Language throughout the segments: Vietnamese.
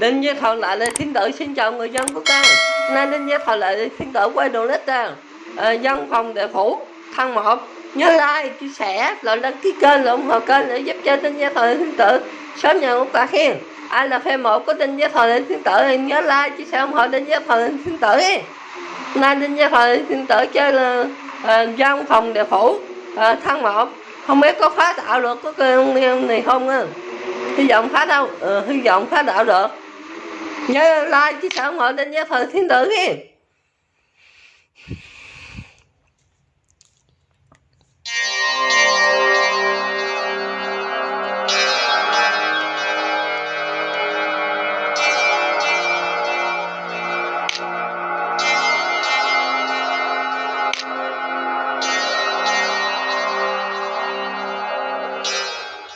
Đinh với Thọ lại là thiên tử xin chào người dân của ta Nay Đinh với Thọ lại là thiên tử quay đồ lít ta à, Dân phòng đệ phủ Thăng một Nhớ like, chia sẻ, rồi đăng ký kênh, ủng hộ kênh để giúp cho Đinh với Thọ lại thiên tử Sớm nhận một ta khen. Ai là fan một của Đinh với Thọ lại thiên tử thì nhớ like, chia sẻ, ủng hộ Đinh với Thọ lại thiên tử Nay Đinh với Thọ lại thiên tử chơi là à, dân phòng đệ phủ à, Thăng một. Không biết có phá tạo được có cái này không á? Hy vọng phá đâu ừ, hy vọng phá đạo được nhớ like chứ sao ủng hộ nhớ phần thiên tử đi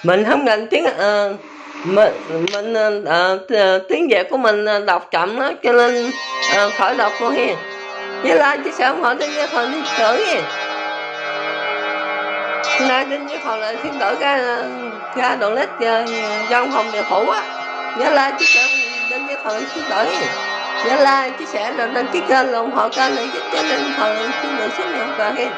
mình không ngành tiếng uh, mình mình à, tiếng việt của mình đọc chậm đó cho nên à, khỏi đọc luôn hiền. Với like chia sẻ ủng hộ đến với phần thiên tử nay đến với phần lại thiên tử cái ra đoạn lết dân phòng địa phủ á. Nhớ like chia sẻ đến với phần thiên tử nhớ like chia sẻ rồi đăng ký kênh ủng hộ kênh để giúp cho nên phần thiên tử sớm nhận quà hiền.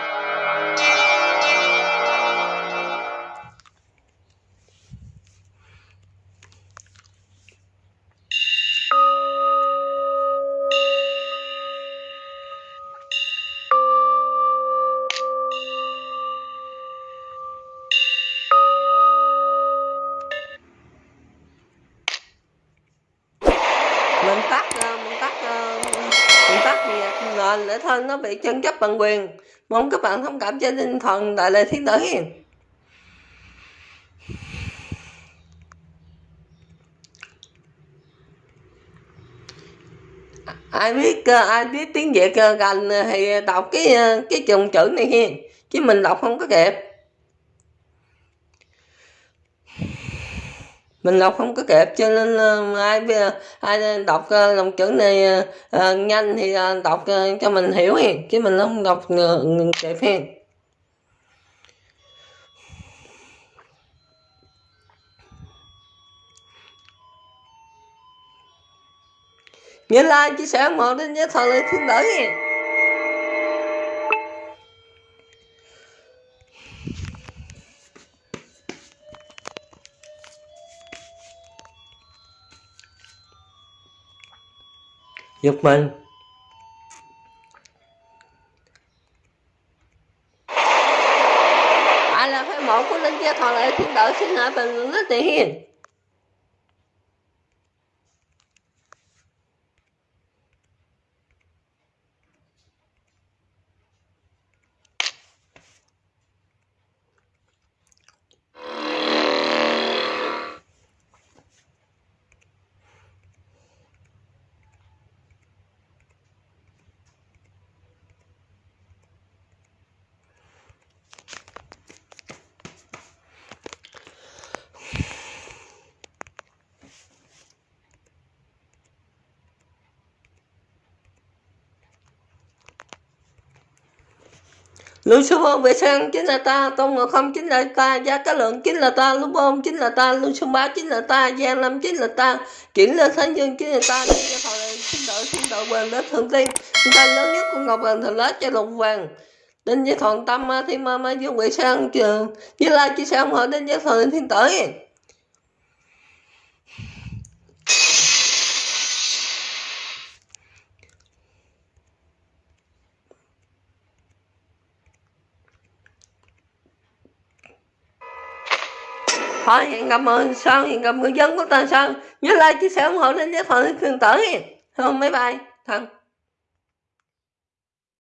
Mình tắt ờ, mình tắt ờ, mình tắt nhạc nền để thôi, nó bị chân chấp bằng quyền. Mong các bạn thông cảm cho tinh thần đại lệ thiên tử hiền. À, ai biết ờ, ai biết tiếng việt gần thì đọc cái cái chồng chữ này hiền? Chứ mình đọc không có kịp. Mình đọc không có kịp cho nên uh, ai ai đọc uh, dòng chữ này uh, nhanh thì uh, đọc uh, cho mình hiểu hiền chứ mình không đọc uh, kịp hiền. Nhớ like chia sẻ một đến nhớ thờ lời thiên tử giúp mình. Ai là phải mẫu của linh gia thọ lại thiên đạo xin hãy bình luận Lucifer vệ sang chính là ta, Tôn Ngộ Không chính là ta, Gia Cá Lượng chính là ta, Lúc Bôn chính là ta, lưu Lucifer Bá chính là ta, Giang Lâm chính là ta, Kiển Lê Thánh Dương chính là ta, Nên Gia Thọ Xin Đội Xin Đội Hoàng đế Thượng Tiên, Ta lớn nhất của Ngọc Hoàng Thần Lá cho Lục Hoàng, Đinh Gia Thọ Tâm Thiên Ma Ma Dương vệ sang, Với La chi sang họ Đinh Gia Thọ Thiên Tử. Thoại hẹn gặp mọi người sau hẹn gặp người dân của ta sau nhớ like chia sẻ ủng hộ lên với thoại thường tử. Không mấy bye thân